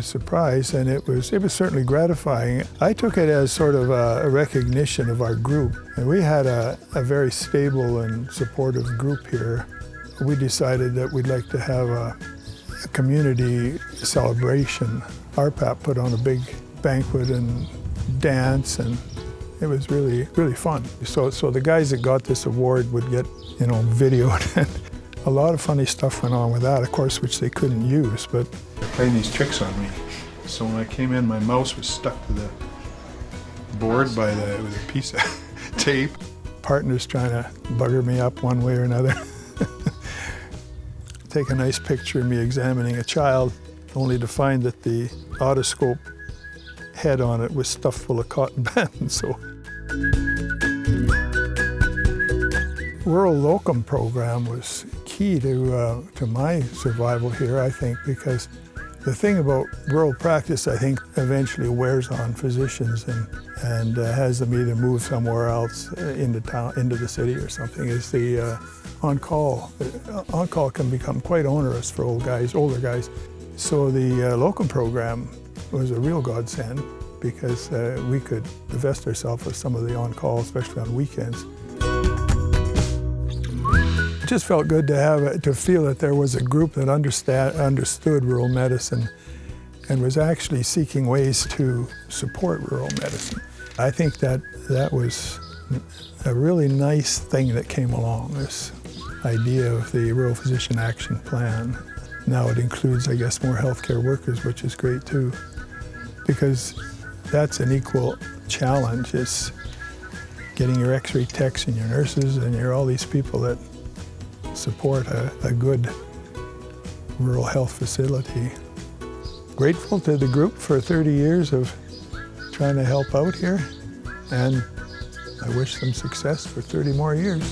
surprise, and it was, it was certainly gratifying. I took it as sort of a, recognition of our group, and we had a, a very stable and supportive group here. We decided that we'd like to have a, a community celebration. RPAP put on a big banquet and dance, and it was really, really fun. So, so the guys that got this award would get, you know, videoed. and a lot of funny stuff went on with that, of course, which they couldn't use, but playing these tricks on me. So when I came in, my mouse was stuck to the board by the, with a piece of tape. Partners trying to bugger me up one way or another. Take a nice picture of me examining a child, only to find that the otoscope head on it was stuffed full of cotton bands. So rural locum program was key to, uh, to my survival here, I think, because the thing about rural practice, I think, eventually wears on physicians and, and uh, has them either move somewhere else uh, into town, into the city or something, is the uh, on-call. Uh, on-call can become quite onerous for old guys, older guys. So the uh, locum program was a real godsend because uh, we could divest ourselves of some of the on-call, especially on weekends. It just felt good to have to feel that there was a group that understand, understood rural medicine and was actually seeking ways to support rural medicine. I think that that was a really nice thing that came along, this idea of the Rural Physician Action Plan. Now it includes, I guess, more healthcare workers, which is great too, because that's an equal challenge. It's getting your x-ray techs and your nurses and your all these people that support a, a good rural health facility. Grateful to the group for 30 years of trying to help out here, and I wish them success for 30 more years.